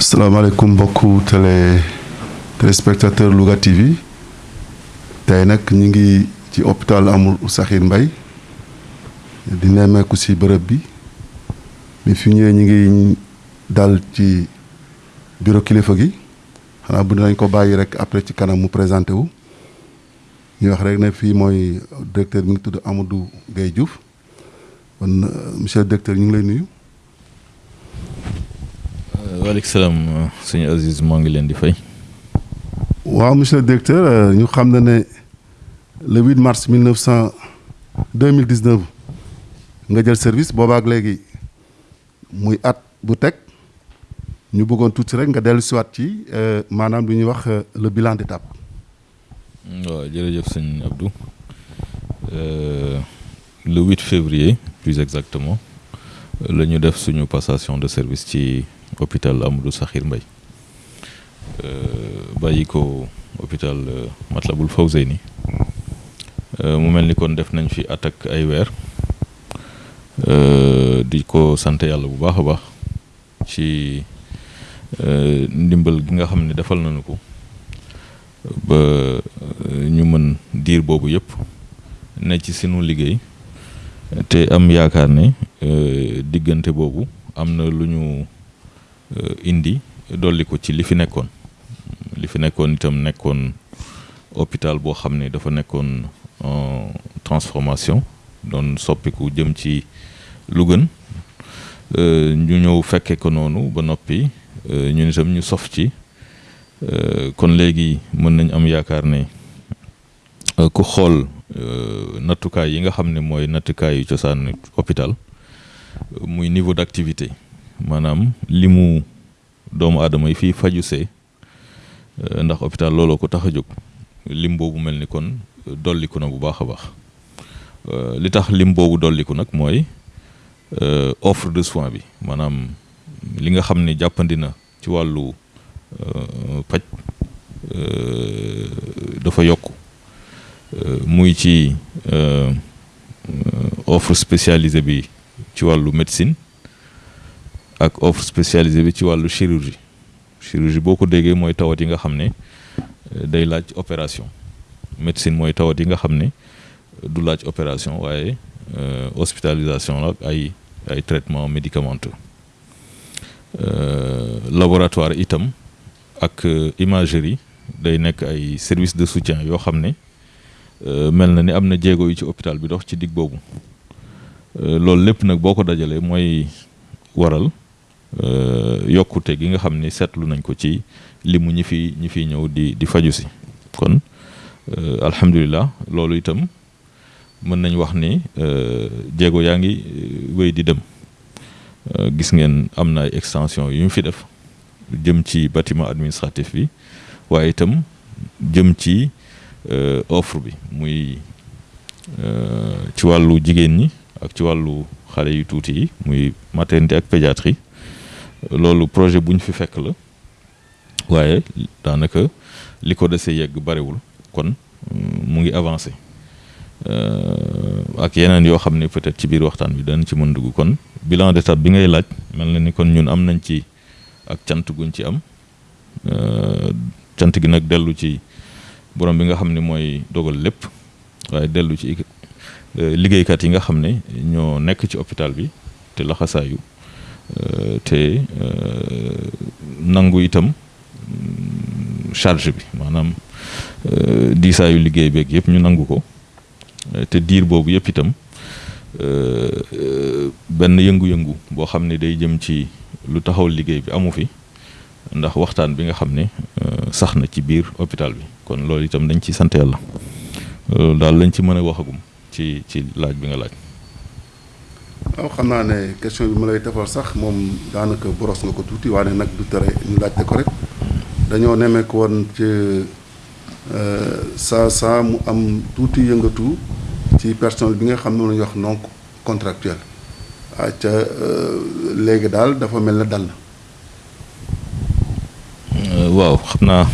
salaamaaleykum mbokku télé téléspectateur Louga TV tey nag ñu ngi ci hôpital Amadou Sakhir Mbaye. Di nemmeeku si bërëb bi. Bi fi ñëwee dal ci bureau kilifa gi. Xanaa bu dinañ ko bàyyi rek après ci kanam mu présenté wu. Ñu wax rek ne fii mooy directeur bi ngi tudd Amadou Guèye Diouf. Kon monsieur directeur ñu ngi. Waaleykum salaam sëñ Aziz maa ngi leen di fay. waaw monsieur le directeur ñu xam na ne le 8 mars 1900 2019 nga jël service boobaak léegi muy at bu teg ñu bëggoon tuuti rek nga dellu siwaat ci maanaam lu ñuy wax le bilan d'étape. waaw jërëjëf sëñ Abdou le 8 février plus exactement la ñu def suñu passation de service ci hôpital Amadou Sakhir Mbaye. Bàyyi ko hôpital Matlaboul Fawzeyni. Mu mel ni kon def nañ fi at ak ay weer. Di ko sant yàlla bu baax a baax ci ndimbal gi nga xam ne defal nañu ko ba ñu mën diir boobu yëpp ne ci sunu liggéey. Te am yaakaar ne diggante boobu am na lu ñu indi dolli ko ci li fi li fi itam hôpital transformation doon soppiku jëm ci lu gën. Ñu ñëw fekke ko noonu ba noppi ñun itam ñu sof ci. Kon mën nañ am hôpital muy niveau d'activité maanaam li mu doomu aadama yi fii faju see ndax hôpital looloo ko tax a jóg. Lim boobu mel ni kon dolliku na bu baax a baax. Li tax lim boobu dolliku nag mooy offre de soins bi. Maanaam li nga xam ne jàppandi na ci wàllu paj dafa yokk muy ci offre spécialisée bi ci wàllu médecine. Ak offre spécialisée bi ci wàllu chirurgie. Chirurgie boo ko déggee mooy tawat yi nga xam ne day laaj opération. Médecine mooy tawat yi nga xam ne du laaj opération waaye hospitalisation la ak ay ay traitement médicamenteux. Laboratoire itam ak imagerie day nekk ay service de soutien yoo xam ne mel na ni am na yu ci hôpital bi dox ci digg boobu. Loolu lépp nag boo ko dajalee mooy waral yokkute gi nga xam ni seetlu nañ ko ci limu ñi fi ñi fi ñëw di di faju si. Kon alhamdulilah loolu itam mën nañ wax ni jéego yaa ngi wéy di dem. Gis ngeen am na ay extension yu ñu fi def jëm ci bâtiment administratif bi waaye itam jëm ci offre bi muy ci wàllu jigéen ñi ak ci wàllu xale yu tuuti yi muy maternité ak pédiatrie. Loolu projet bu ñu fi fekk la. Waaye daanaka li ko desee yegg barewul. Kon mu ngi avancé. Ak yeneen yoo xam ne peut-être ci biir waxtaan bi dañ ci mën kon bilan d'étape bi ngay laaj ni kon ñun am nañ ci ak cant guñ ci am. Cant gi nag dellu ci borom bi nga xam ne mooy dogal lépp. Waaye dellu ci liggéeykat yi nga xam ñoo nekk ci hôpital bi te laxasaayu te nangu itam charge bi. Maanaam diisaayu liggéey beeg yëpp ñu nangu ko. Te diir boobu yëpp itam benn yëngu-yëngu boo xam ne day jëm ci lu taxaw liggéey bi amu fi ndax waxtaan bi nga xam ne sax na ci biir hôpital bi. Kon loolu itam dañ ci sant yàlla. Daal lañ ci mën a waxagum ci ci laaj bi nga laaj. Waaw xam naa ne question bi ma lay defal sax moom daanaka boros nga ko tuuti waaye nag du tere ñu laajte ko rek. Dañoo nemmeeku woon ci saa saa mu am tuuti yëngatu ci personnel bi nga xam ne la ñuy wax non contractuel. Ca léegi daal dafa mel ne dal na. waaw xam naa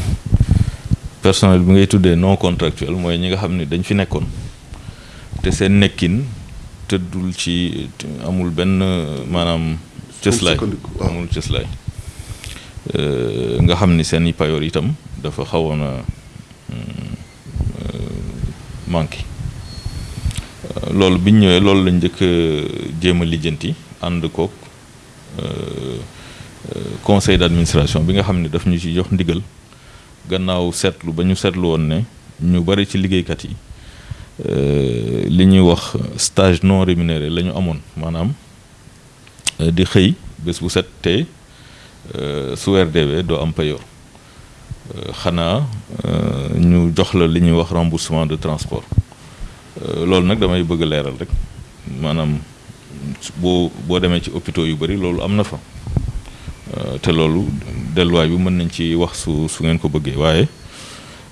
personnel bi ngay tuddee non contractuel mooy ñi nga xam ne dañ fi nekkoon. Te seen nekkin tëddul ci amul benn maanaam cëslaay amul cëslaay nga xam ni seen i payoor itam dafa xawoon a manqué loolu biñ ñëwee loolu lañ njëkk jéem a lijjanti ànd kook conseil d'administration bi nga xam ne daf ñu ci jox ndigal gannaaw seetlu ba ñu seetlu woon ne ñu bari ci liggéeykat yi li ñuy wax stage non rémunéré la ñu amoon maanaam di xëy bés bu set te su weer deewee doo am payoor. Xanaa ñu jox la li ñuy wax remboursement de transport. Loolu nag damay bëgg leeral rek. Maanaam boo boo demee ci hôpitaux yu bari loolu am na fa. Te loolu delluwaay bi mën nañ ci wax su su ngeen ko bëggee. Waaye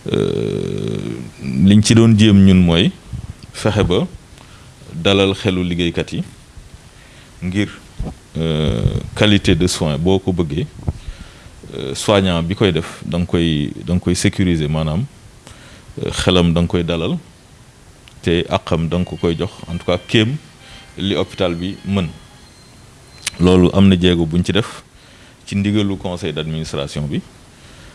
liñ ci doon jéem ñun mooy fexe ba dalal xelu liggéeykat yi ngir qualité de soins boo ko bëggee soignant bi koy def da nga koy da nga koy sécuriser maanaam xelam da nga koy dalal te àqam da ko koy jox en tout cas kéem li hôpital bi mën. Loolu am na jéego buñ ci def ci ndigalu conseil d'administration bi.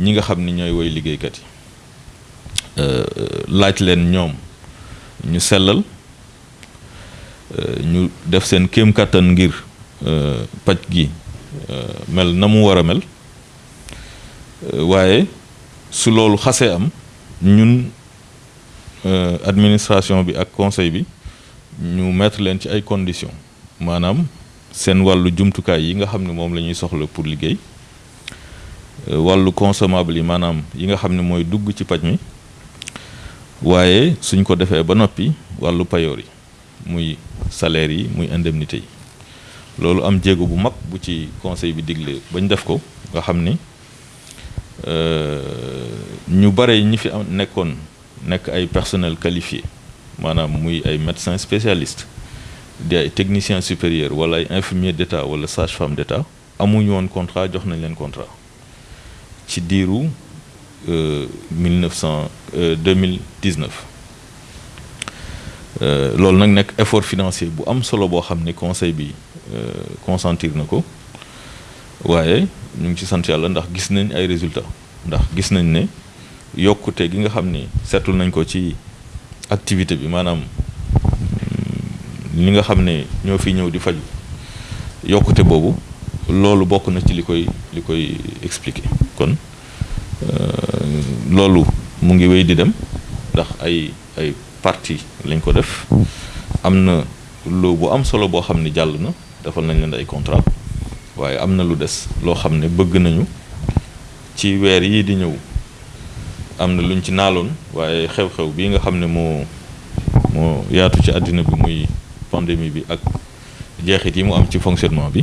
ñi nga xam ni ñooy woy liggéeykat yi. Laaj leen ñoom ñu sellal ñu def seen kéem kàttan ngir paj gi mel na mu war a mel. Waaye su loolu xasee am ñun administration bi ak conseil bi ñu mettre leen ci ay conditions. Maanaam seen wàllu jumtukaay yi nga xam ne moom la ñuy soxla pour liggéey. Wàllu consommable yi maanaam yi nga xam ne mooy dugg ci paj mi waaye suñ ko defee ba noppi wàllu payoor yi muy salaire yi muy indemnité yi loolu am jéego bu mag bu ci conseil bi digle bañ def ko nga xam ni ñu bare ñi fi am nekkoon nekk ay personnel qualifié maanaam muy ay médecins spécialistes di ay techniciens supérieurs wala ay infirmiers d'état wala sage-femme d'état amuñu woon contrat jox nañ leen contrat ci diiru mille neuf cent deux mille dix-neuf. Loolu nag nekk effort financier bu am solo boo xam ni conseil bi consentir na ko. Waaye ñu ngi ci sant yàlla ndax gis nañ ay résultats. Ndax gis nañ ne yokkute gi nga xam ni seetlu nañ ko ci activité bi maanaam li nga xam ne ñoo fi ñëw di faju. Yokkute boobu loolu bokk na ci li koy li koy expliquer. Kon loolu mu ngi wéy di dem ndax ay ay partie lañ ko def. Am na lu bu am solo boo xam ne jàll na defal nañ leen ay contrat waaye am na lu des loo xam ne bëgg nañu ci weer yii di ñëw. Am na luñ ci naaloon waaye xew-xew bii nga xam ne moo moo yaatu ci àddina bi muy pandémie bi ak jeexit yi mu am ci fonctionnement bi.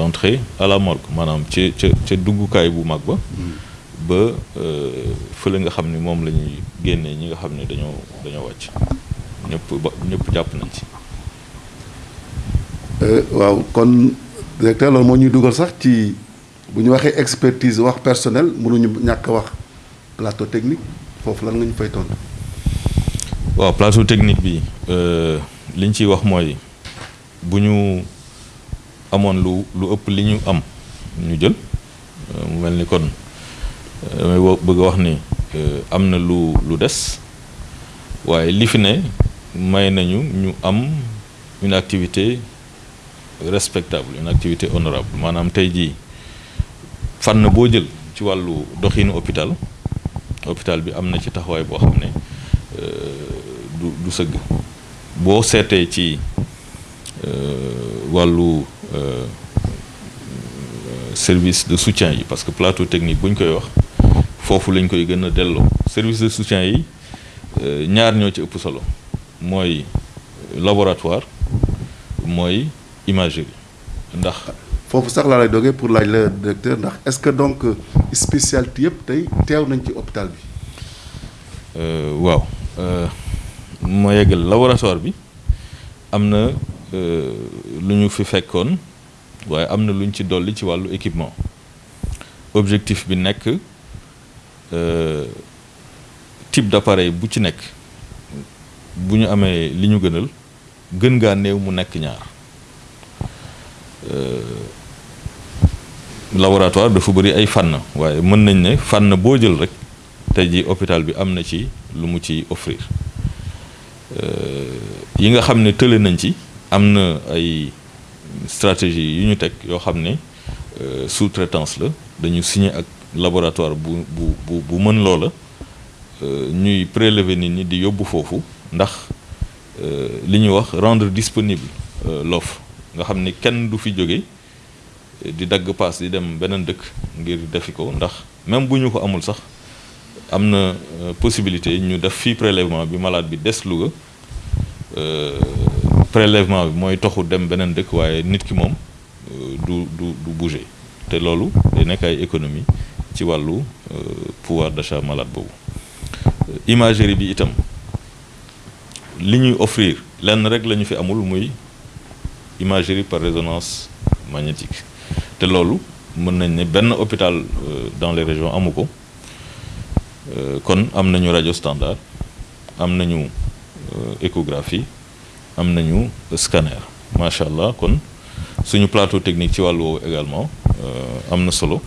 d'entrée à la morgue maanaam ca ca ca duggukaay bu mag ba ba fële nga xam ne moom la ñuy génnee ñi nga xam ne dañoo dañoo wàcc ñëpp ba ñëpp jàpp nañ ci waaw kon directeur loolu moo ñuy dugal sax ci bu ñu waxee expertise wax personnel mënuñu ñàkk wax plateau technique foofu lan nga ñu fay tontu? waaw plateau technique bi li ñu ciy wax mooy bu ñu amoon lu lu ëpp li ñu am. Ñu jël mu mel ni kon damay bëgg a wax ni am na lu lu des. Waaye li fi ne may nañu ñu am une activité respectable une activité honorable. Maanaam tey jii fànn boo jël ci wàllu doxinu hôpital hôpital bi am na ci taxawaay boo xam ne du du sëgg. Boo seetee ci wàllu service de soutien yi parce que plateau technique bu ñu koy wax foofu lañ koy gën a delloo service de soutien yi ñaar ñoo ci ëpp solo mooy laboratoire mooy imagerie ndax. foofu sax laa lay dogee pour laaj la directeur ndax est-ce que donc spécialité yëpp tey teew nañ ci hôpital bi? waaw ma yeggal laboratoire bi am na lu ñu fi fekkoon waaye am na lu ñu ci dolli ci wàllu équipement objectif bi nekk type d'appareil bu ci nekk bu ñu amee li ñu gënal gën gaa néew mu nekk ñaar. laboratoire dafa bëri ay fànn waaye mën nañ ne fànn boo jël rek tey ji hôpital bi am na ci lu mu ci offrir yi nga xam ne tële nañ ci am na ay stratégie yu ñu teg yoo xam ne sous-traitance la. Dañu signer ak laboratoire bu bu bu bu mën loola. Ñuy prélever nit ñi di yóbbu foofu ndax li ñuy wax rendre disponible l'offre. Nga xam ni kenn du fi jóge di dagg paas di dem beneen dëkk ngir defi ndax même bu ñu ko amul sax am possibilité ñu def fii prélèvement bi malade bi des Louga prélèvement bi mooy toxu dem beneen dëkk waaye nit ki moom du du du bouger. Te loolu day nekk ay économie ci wàllu pouvoir d'achat malade boobu. Imagerie bi itam li offrir lenn rek la ñu fi amul muy imagerie par résonance magnétique. Te loolu mën nañ ne benn hôpital dans les régions amu ko. Kon am nañu rajo standard am nañu échographie am nañu scanner. Macha allah kon suñu plateau technique ci wàllu également am na solo.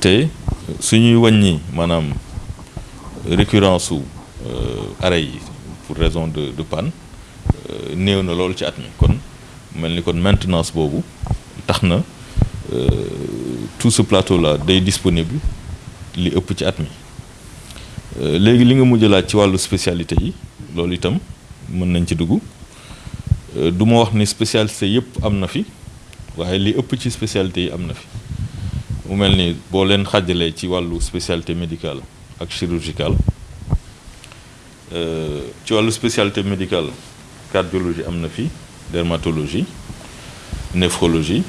Te suñuy wàññi maanaam récurrence su arrêt yi pour raison de de panne néew na loolu ci at kon mel ni kon maintenance boobu tax na tout ce plateau là day disponible li ëpp ci at mi. Léegi li nga mujj ci wàllu spécialité yi loolu itam mën nañ ci dugg du ma wax ni spécialité yëpp am na fi waaye li ëpp ci spécialité yi am na fi mu mel ni boo leen xàjjalee ci wàllu spécialité médicale ak chirurgicale ci wàllu spécialité médicale cardiologie am na fi dermatologie néphrologie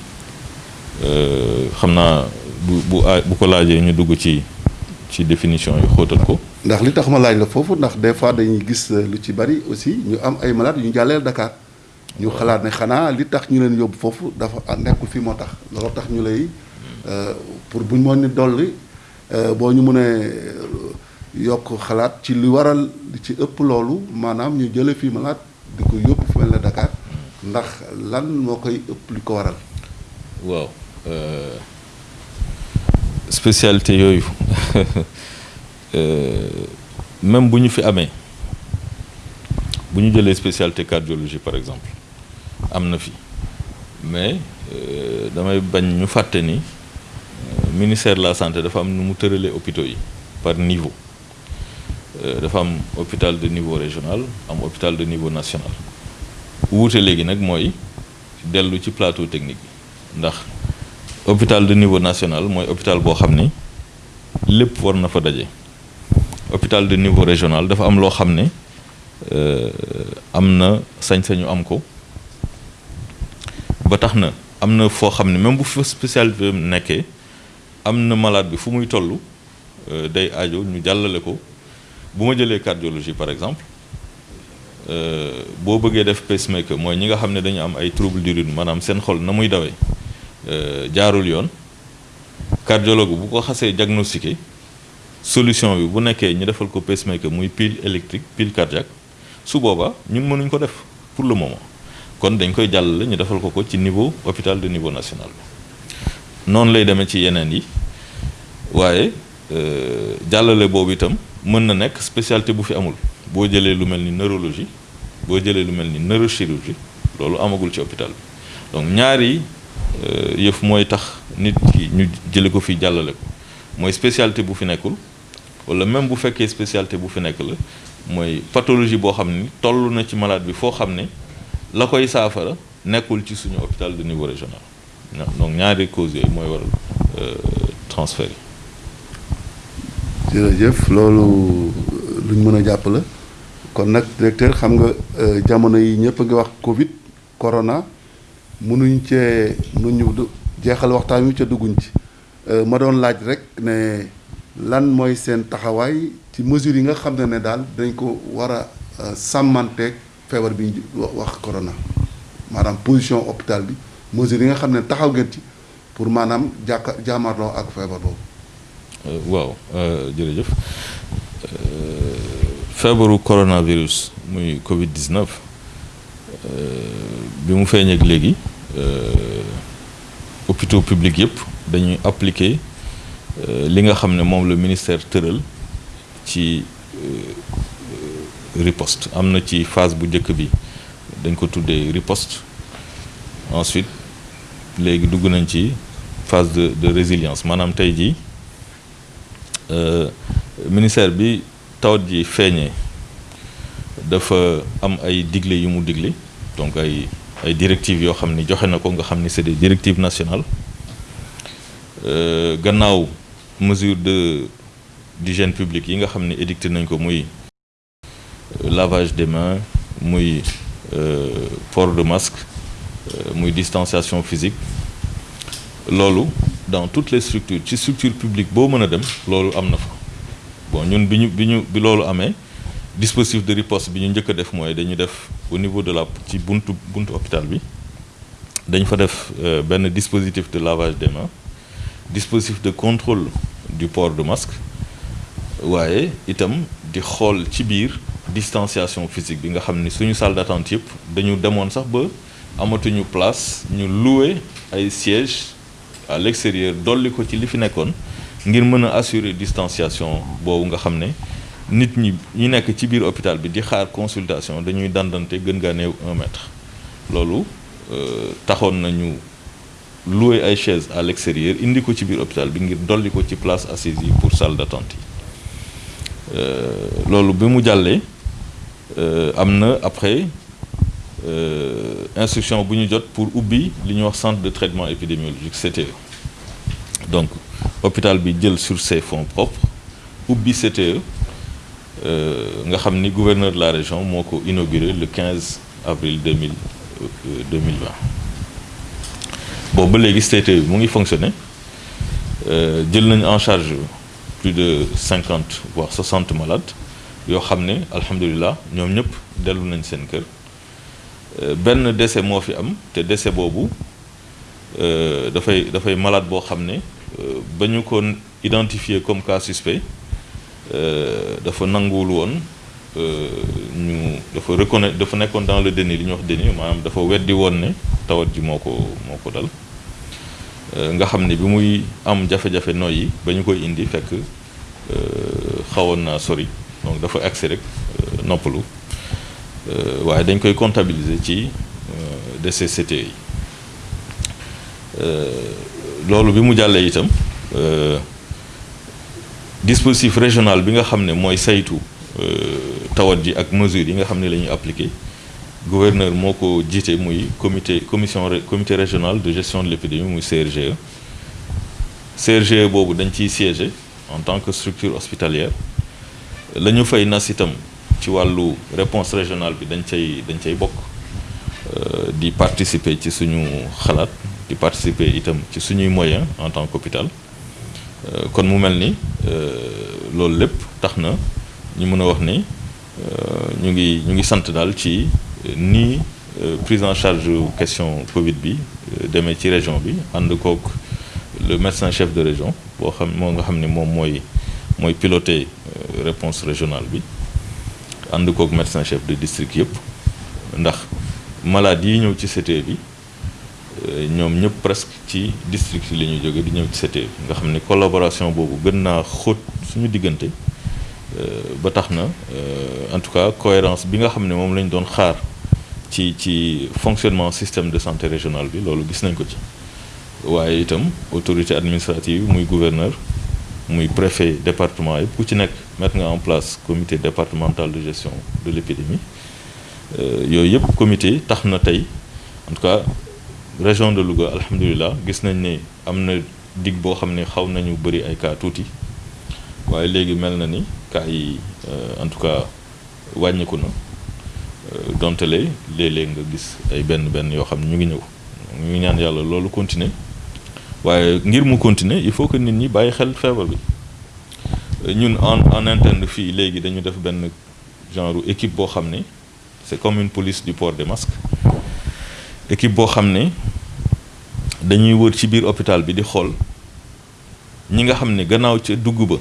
xam naa bu bu bu ko laajee ñu dugg ci ci définition yi xóotal ko. Ndax li tax ma laaj la foofu ndax des fois dañuy gis lu ci bari aussi ñu am ay malaat ñu jàlleel Dakar. ñu xalaat ne xanaa li tax ñu leen yóbbu foofu dafa nekkul fii moo tax. loolu tax ñu lay pour buñ moo ni dolli boo ñu mënee yokk xalaat ci li waral ci ëpp loolu maanaam ñu jële fii malade di ko yóbbu fu mel ne ndax lan moo koy ëpp li ko waral. waaw spécialité yooyu même bu ñu fi amee bu ñu jëlee spécialité cardiologie par exemple am fi. Mais damay bañ ñu fàtte ni ministère de la santé dafa am nu mu tëralee hôpitaux par niveau. Dafa am hôpital de niveau régional am hôpital de niveau national. Wuute léegi nag mooy dellu ci plateau technique bi. Hôpital de niveau national mooy hôpital boo xam ni lépp war na fa daje hôpital de niveau régional dafa am loo xam ne am na sañ-sañu am ko. Ba tax na am na même bu fa spécialité malade bi fu muy toll day aajo ñu cardiologie par exemple boo bëggee def pacemaker mooy ñi nga xam ne dañu am ay trouble du rythme maanaam xol na muy dawee jaarul yoon. Cardiologue bu ko xasee diagnostiqué solution bi bu nekkee ñu defal ko pacemaker muy pile électrique pile cardiaque su boobaa ñun mënuñ ko def pour le moment. Kon dañ koy jàllale ñu defal ko ko ci niveau hôpital de niveau national bi. Noonu lay demee ci yeneen yi. Waaye jàllale boobu itam mën na nekk spécialité bu fi amul. Boo jëlee lu mel ni neurologie boo jëlee lu mel ni neurochirurgie loolu amagul ci hôpital bi. Donc ñaari yëf mooy tax nit ki ñu jële ko fi jàllale ko. Mooy spécialité bu fi nekkul walla même bu fekkee spécialité bu fi nekk la mooy pathologie boo xam ni toll na ci malade bi foo xam ne la koy saafara nekkul ci suñu hôpital de niveau régional. Donc ñaari causes yooyu mooy waral transfert yi. jërëjëf loolu luñ mën a jàpp la. Kon nag directeur xam nga jamono yi ñëpp a ngi wax Covid corona mënuñ cee mënuñu jeexal waxtaan wi ca dugguñ ci. Ma doon laaj rek ne lan mooy seen taxawaay ci mesures yi nga xam ne ne daal dañ ko war a sàmmanteeg feebar bi wax corona maanaam position hôpital bi mesures yi nga xam taxaw ngeen ci pour maanaam jàkka jaamarloo ak feebar boobu. waaw jërëjëf feebaru coronavirus muy Covid 19 bi mu feeñeek léegi hôpitaux publics yëpp dañuy appliquer li nga xam ne moom ministère tëral ci riposte. Am na ci phase bu njëkk bi. Dañ ko tuddee riposte. Ensuite léegi dugg nañ ci phase de de résilience. Maanaam tey jii ministère bi tawat ji feeñee dafa am ay digle yu mu digle. Donc ay ay directives yoo xam ni joxe na ko nga xam c'est des directives nationales. Gannaaw mesure de d'hygiène publique yi nga xam ni édicté nañ ko muy lavage des mains muy port de masque muy distanciation physique. Loolu dans toutes les structures ci structure publique boo mën dem loolu am fa. Bon ñun bi ñu bi ñu bi dispositif de riposte bi ñu njëkk a def mooy dañu def au niveau de la ci buntu buntu hôpital bi dañ fa def benn dispositif de lavage des mains dispositif de contrôle du port de masque waaye itam di xool ci biir distanciation physique bi nga xam ni suñu salle d'attente yëpp dañu demoon sax ba amatuñu place ñu louer ay sièges à l'extérieur dolli ko ci li fi nekkoon ngir assurer distanciation boobu nga xam ne nit ñi ñi nekk ci biir hôpital bi di xaar consultation dañuy dandante gën gaa néew un mètre. Loolu taxoon nañu louer ay chaises à l'extérieur indi ko ci biir hôpital dolli ko place assise pour salle d'attente yi. Loolu bi na après instruction pour ubbi li ñuy wax centre de traitement épidémiologique CTE donc hôpital bi jël sur ses fonds propres ubbi CTE nga gouverneur de la région moo ko inauguré le 15 avril 2000 2020 boobu ba léegi CTE jël nañ en charge plus de 50 voire 60 malades yoo xam ne alhamdulilah ñoom ñëpp dellu nañ seen kër. Benn décès moo fi am te décès dafay malade comme cas suspect ñu dafa reconnaître dafa nekkoon dans le déni li ñuy wax déni maanaam dafa weddi woon ne tawat ji moo ko moo ko dal. Nga xam ne bi muy am jafe-jafe noyyi ba ñu koy indi fekk xawoon naa sori. Donc dafa agsi rek noppalu. Waaye dañ koy comptabiliser ci décès CTE yi. Loolu bi mu jàllee itam dispositif régional bi nga xam ne mooy saytu tawat ji ak mesures yi nga xam ne la gouverneur moo ko muy comité commission comité régional de gestion de l'épidémie muy CRGE CRGE boobu dañ ciy siéger en tant que structure hospitalière. La ñu fay nas itam ci wàllu réponse régionale bi dañ cay dañ cay bokk. Di participer ci suñu xalaat di participer itam ci suñuy moyens en tant qu'hôpital. Kon mu mel ni loolu lépp ñu mën a wax ni ñu ngi ñu ngi sant ci nii prise en charge question Covid bi demee ci région bi ànd kook le médecin chef de région boo xam moo nga xam ne moom mooy piloter réponse régionale bi ànd kook médecin chef de district yëpp ndax malade yi ñëw ci CTE bi ñoom ñëpp presque ci district yi la ñuy jóge di ñëw ci CTE nga xam collaboration boobu gën naa xóot suñu diggante ba tax na en tout cas cohérence bi nga xam ne moom lañ doon xaar ci ci fonctionnement système de santé régional bi loolu gis nañ ko ci. Waaye itam autorité administrative muy gouverneur muy préfet département yëpp ku ci nekk mettre nga en place comité départemental de gestion de l'épidémie. Yooyu yëpp comité tax na tey en tout cas région de Louga alhamdulilah gis nañ ne am na dig boo xam ne xaw nañu bëri ay cas tuuti. Waaye léegi mel na ni cas yi en tout cas wàññiku na. Donte le léeg-léeg nga gis ay benn benn yoo xam ne ñu ngi ñëw. Ñu ngi ñaan yàlla loolu continuer. Waaye ngir mu continuer il faut que nit ñi bàyyi xel feebar bi. Ñun en en interne fii léegi dañu def benn genre équipe boo xam ne c'est comme une police du port des masques. Équipe boo xam ne dañuy wër ci biir hôpital bi di xool ñi nga xam ne gannaaw ca dugg ba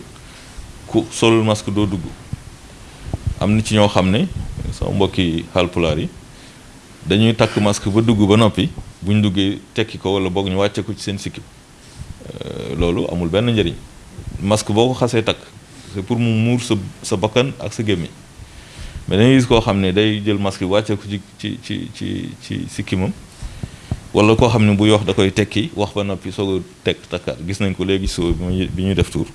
ku solul masque doo dugg. Am na ci ñoo xam ne sama mbokki Haalpulaar yi dañuy takk masque ba dugg ba noppi bu ñu duggee tekki ko wala boog ñu wàcce ko ci seen sikkim. Loolu amul benn njëriñ. Masque boo ko xasee takk c'est pour mu muur sa sa bakkan ak sa gémmiñ. Mais dañuy gis koo xam ne day jël masque wàcce ko ci ci ci ci ci sikkimam wala koo xam ne buy wax da koy tekki wax ba noppi soog a teg takkaat. Gis nañ ko léegi soo bi ñuy def tour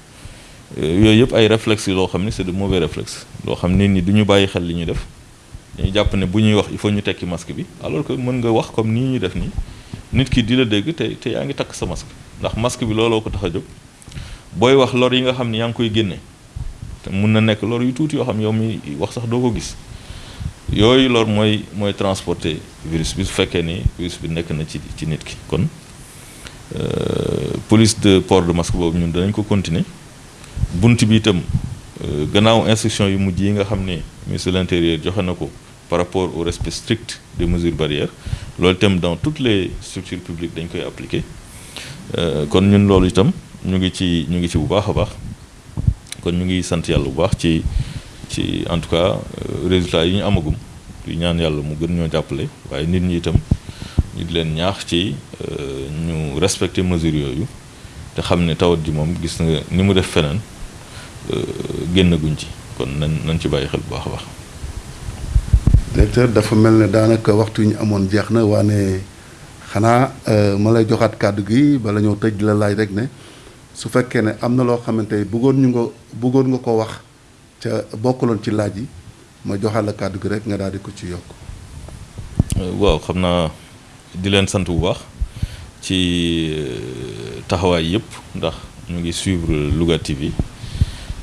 yooyu yëpp ay réflexes loo xam ne c'est de mauvais réflexes loo xam nit ñi du ñu bàyyi xel li ñuy def. Dañuy jàpp ne bu ñuy wax il faut ñu tekki masque bi alors que mën nga wax comme nii ñuy def nii. Nit ki di la dégg te te yaa ngi takk sa masque. Ndax masque bi looloo ko tax a jóg. Booy wax lor yi nga xam ne yaa koy génne. Te mun na nekk lor yu tuuti yoo xam yow mi wax sax doo ko gis. Yooyu lor mooy mooy transporter virus bi su ni virus bi nekk na ci ci nit ki. Kon police de port de masque boobu ñun danañ ko continuer bunt bi itam gannaaw instruction yu mujj yi nga xam ne de l'intérieur na par rapport au respect strict des mesures barrières dans toutes les structures publiques dañ koy appliquer. Kon ñun loolu itam ñu ngi ci ñu ngi ci bu baax a baax. Kon ñu ngi sant yàlla en tout cas résultats yi ñu amagum. Di ñaan yàlla mu gën ñoo jàppale waaye nit ñi itam ñu di leen ñaax ci ñu respecter mesures yooyu. Te xam ne tawat ji moom gis nga ni mu def génn guñ ci kon nañ nañ ci bàyyi xel bu baax a baax. directeur dafa mel ne daanaka waxtu ñu amoon jeex na waane xanaa ma lay joxaat kàddu gi bala ñëw tëj la laaj rek ne su fekkee ne am na loo xamante bëggoon ñu nga bëggoon nga ko wax ca bokkaloon ci laaj yi ma joxaat la kàddu gi rek nga daal di ko ci yokk. waaw xam naa di leen sant bu baax ci taxawaay yëpp ndax ñu ngi suivre Louga TV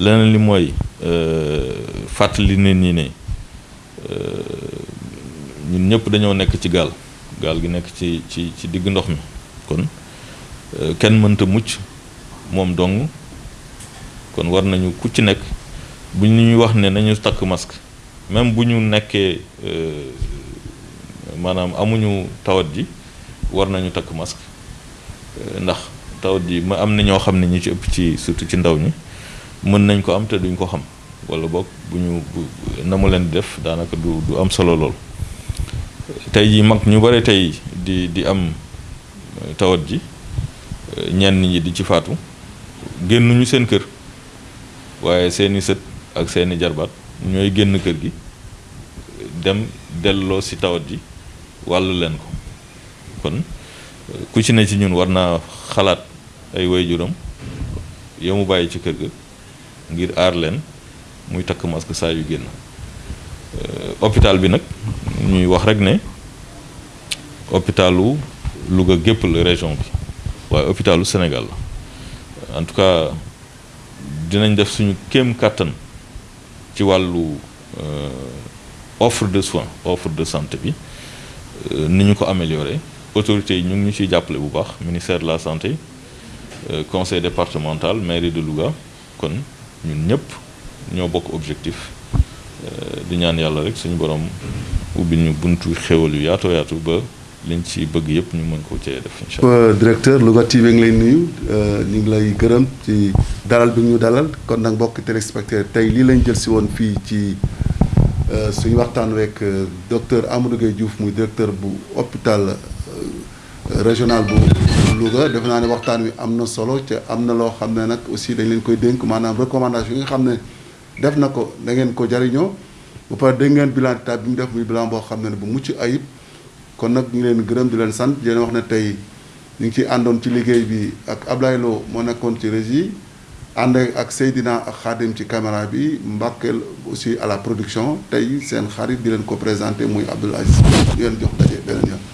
leneen li mooy fàttali nit ñi ne ñun ñëpp dañoo nekk ci gaal. Gaal gi nekk ci ci ci digg ndox mi. Kon kenn mënta mucc moom dong. Kon war nañu ku ci nekk bu ñuy wax ne nañu takk masque. Même bu ñu nekkee maanaam amuñu tawat ji war nañu takk masque. Ndax tawat ji ma am na ñoo xam ne ñi ci ëpp ci surtout ci ndaw ñi mën nañ ko am te duñ ko xam. Wala boog bu ñu na mu leen def daanaka du du am solo lool. tey jii mag ñu bare tey di di am tawat ji ñenn ñi di ci faatu génnuñu seen kër. Waaye seeni sët ak seeni jarbaat ñooy génn kër gi dem delloo ci tawat ji wàllu leen ko. Kon ku ci ne ci ñun war naa xalaat ay waajuram yow mu bàyyi ci kër ga ngir aar leen muy takk masque saa yu génn. Hôpital bi nag ñuy wax rek ne hôpitalu Louga gépp la région bi waaye hôpitalu Sénégal en tout cas dinañ def suñu kéem kàttan ci wàllu offre de soins offre de santé bi ni ñu ko améliorer. Autorités ñu ñu bu baax ministère de la santé conseil départemental mairie de Louga kon ñun ñëpp ñoo bokk objectif di ñaan yàlla rek suñu borom ubbi ñu buntu xéwal yu yaatoo yaatu ba liñ ci bëgg yëpp ñu mën ko cee def incha allah. directeur Louga TV ngi lay nuyu ñu ngi lay gërëm ci dalal bi ñu dalal kon nag mbokk téléspectateur tey lii lañ jël si woon fii ci suñu waxtaan week docteur Amadou Gueye Diouf muy directeur bu hôpital régional bu Louga defe naa ne waxtaan wi am solo te am na loo xam ne nag aussi dañ leen koy dénk maanaam recommandation yi nga xam ne def na ko da ngeen ko jariñoo. Ba pare dégg ngeen bilan état bi mu def muy bilan boo xam bu mucc ayib. Kon nag ñu ngi leen gërëm di leen sant di leen wax ne tey ñu ngi ciy ci liggéey bi ak Ablaye Lo moo nekkoon ci régie. Ànd ak Seydina ak Khadim ci caméra bi Mbàkkeel aussi à la production. Tey seen xarit di leen ko présenté muy Abdoul Aziz. Leen jox daje beneen yoon